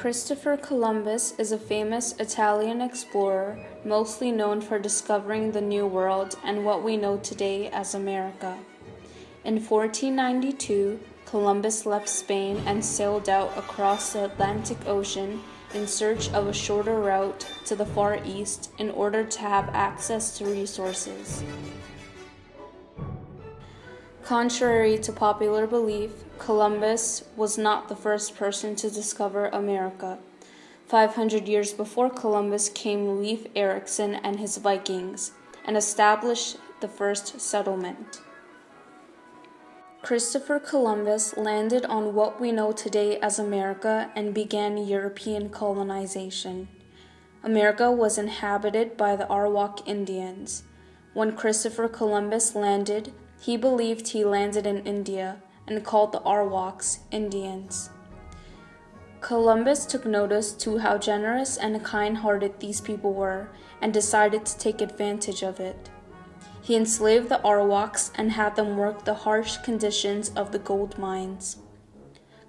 Christopher Columbus is a famous Italian explorer, mostly known for discovering the New World and what we know today as America. In 1492, Columbus left Spain and sailed out across the Atlantic Ocean in search of a shorter route to the Far East in order to have access to resources. Contrary to popular belief, Columbus was not the first person to discover America. 500 years before Columbus came Leif Erikson and his Vikings and established the first settlement. Christopher Columbus landed on what we know today as America and began European colonization. America was inhabited by the Arawak Indians. When Christopher Columbus landed, he believed he landed in India and called the Arawaks Indians. Columbus took notice to how generous and kind hearted these people were and decided to take advantage of it. He enslaved the Arawaks and had them work the harsh conditions of the gold mines.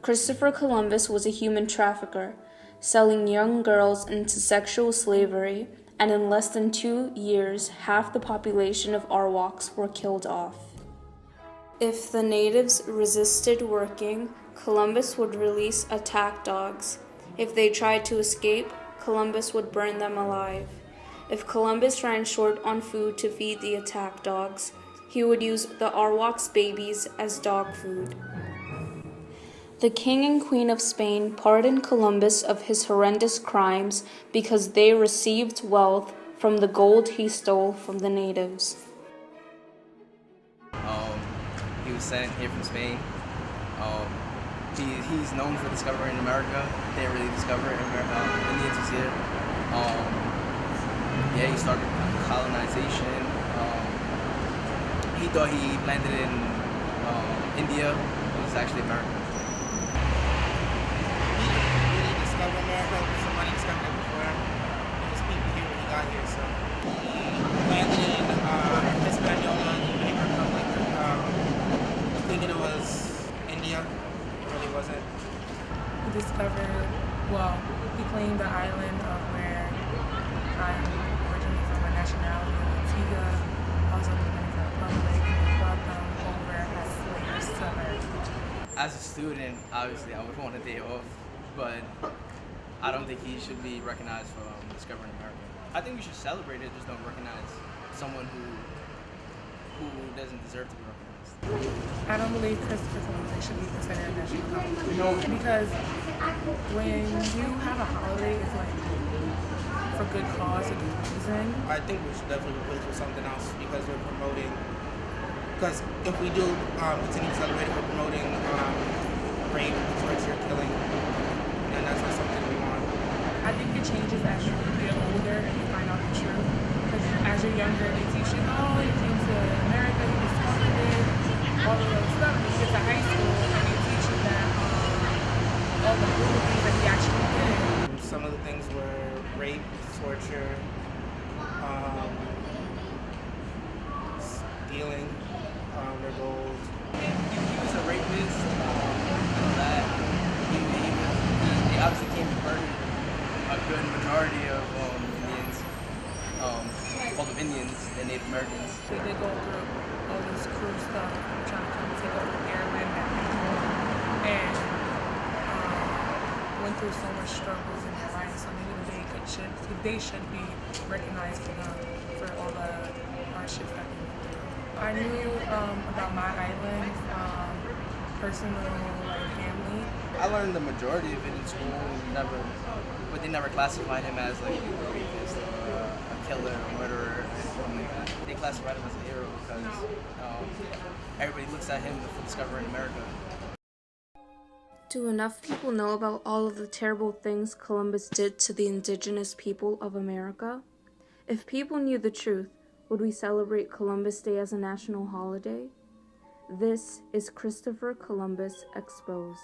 Christopher Columbus was a human trafficker, selling young girls into sexual slavery, and in less than two years, half the population of Arawaks were killed off. If the natives resisted working, Columbus would release attack dogs. If they tried to escape, Columbus would burn them alive. If Columbus ran short on food to feed the attack dogs, he would use the Arawaks babies as dog food. The king and queen of Spain pardoned Columbus of his horrendous crimes because they received wealth from the gold he stole from the natives. percent here from Spain. Um, he, he's known for discovering America. He didn't really discover it. America, um, Indians was here. Um, yeah, he started colonization. Um, he thought he landed in um, India. It was actually America. Discovered, well, he claimed the island of where I'm originally from, my nationality in Antigua, also Dominican Republic, and brought them over as slaves to America. As a student, obviously, I would want a day off, but I don't think he should be recognized for um, discovering America. I think we should celebrate it, just don't recognize someone who who doesn't deserve to be recognized. I don't believe Christopher Columbus should be considered a national holiday because when you have a holiday, it's like for good cause and good reason. I think we should definitely replace with something else because we're promoting. Because if we do um, continue to celebrate we're promoting um, rape, torture, killing, and that's not something we want. I think it changes as you get older and you find out the truth. Because as you're younger, they teach you, oh, you came to America, you discovered it, all of those stuff. And you get to high school and they teach you that um, all the cool things that he actually did. Some of the things were rape, torture, um, stealing um, their gold. He, was a rapist. Um, that he, he, he, obviously came to murder a good majority of um, Indians. Um, called them Indians and Native Americans. They did go through all this cruel stuff, trying to come take over their land and went through so much struggles in their life. So maybe they could should they should be recognized for, for all the hardships that they went through. I knew um, about my island, um, personal like family. I learned the majority of it in school. Never, but they never classified him as like a rapist or a killer, a murderer, like that. They classified him as a hero because um, everybody looks at him for discovering America. Do enough people know about all of the terrible things Columbus did to the indigenous people of America? If people knew the truth, would we celebrate Columbus Day as a national holiday? This is Christopher Columbus Exposed.